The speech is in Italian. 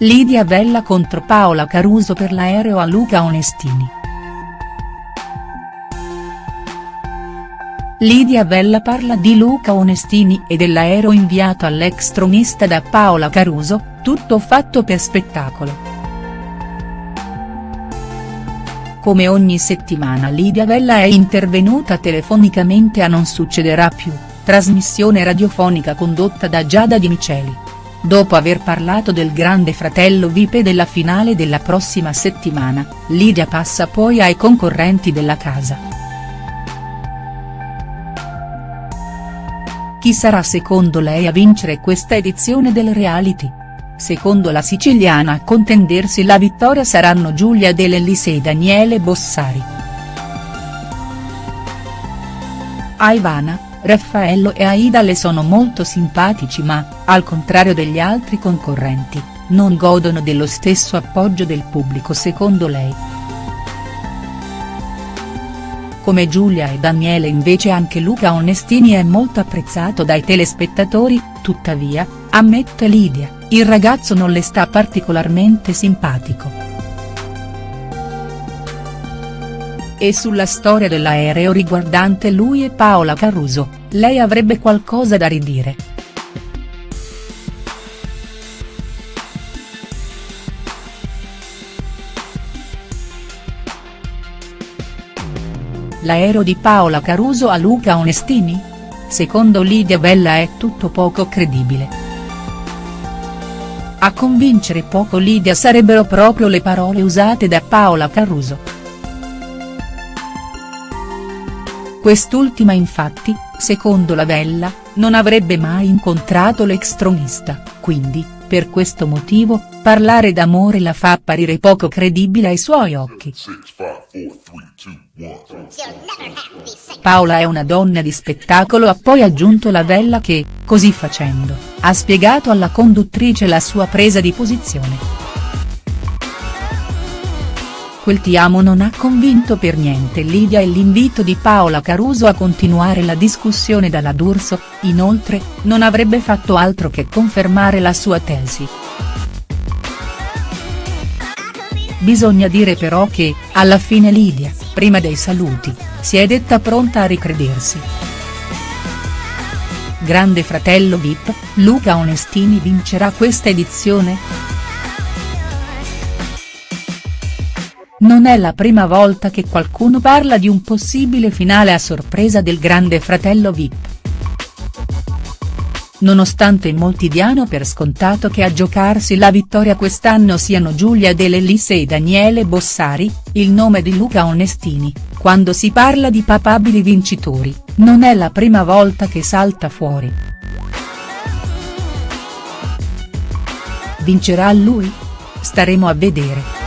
Lidia Vella contro Paola Caruso per l'aereo a Luca Onestini. Lidia Vella parla di Luca Onestini e dell'aereo inviato all'ex tronista da Paola Caruso, tutto fatto per spettacolo. Come ogni settimana Lidia Vella è intervenuta telefonicamente a Non succederà più, trasmissione radiofonica condotta da Giada Di Miceli. Dopo aver parlato del grande fratello Vip e della finale della prossima settimana, Lidia passa poi ai concorrenti della casa. Chi sarà secondo lei a vincere questa edizione del reality? Secondo la siciliana a contendersi la vittoria saranno Giulia De Lellis e Daniele Bossari. A Ivana, Raffaello e Aida le sono molto simpatici ma, al contrario degli altri concorrenti, non godono dello stesso appoggio del pubblico secondo lei. Come Giulia e Daniele invece anche Luca Onestini è molto apprezzato dai telespettatori, tuttavia, ammette Lidia, il ragazzo non le sta particolarmente simpatico. E sulla storia dell'aereo riguardante lui e Paola Caruso, lei avrebbe qualcosa da ridire. L'aereo di Paola Caruso a Luca Onestini? Secondo Lidia Bella è tutto poco credibile. A convincere poco Lidia sarebbero proprio le parole usate da Paola Caruso. Quest'ultima infatti, secondo la Vella, non avrebbe mai incontrato l'ex tronista, quindi, per questo motivo, parlare d'amore la fa apparire poco credibile ai suoi occhi. Paola è una donna di spettacolo ha poi aggiunto la Vella che, così facendo, ha spiegato alla conduttrice la sua presa di posizione. Quel ti amo non ha convinto per niente Lidia e l'invito di Paola Caruso a continuare la discussione dalla D'Urso, inoltre, non avrebbe fatto altro che confermare la sua tesi. Bisogna dire però che, alla fine Lidia, prima dei saluti, si è detta pronta a ricredersi. Grande fratello Vip, Luca Onestini vincerà questa edizione?. Non è la prima volta che qualcuno parla di un possibile finale a sorpresa del grande fratello Vip. Nonostante molti diano per scontato che a giocarsi la vittoria quest'anno siano Giulia De Lellis e Daniele Bossari, il nome di Luca Onestini, quando si parla di papabili vincitori, non è la prima volta che salta fuori. Vincerà lui? Staremo a vedere.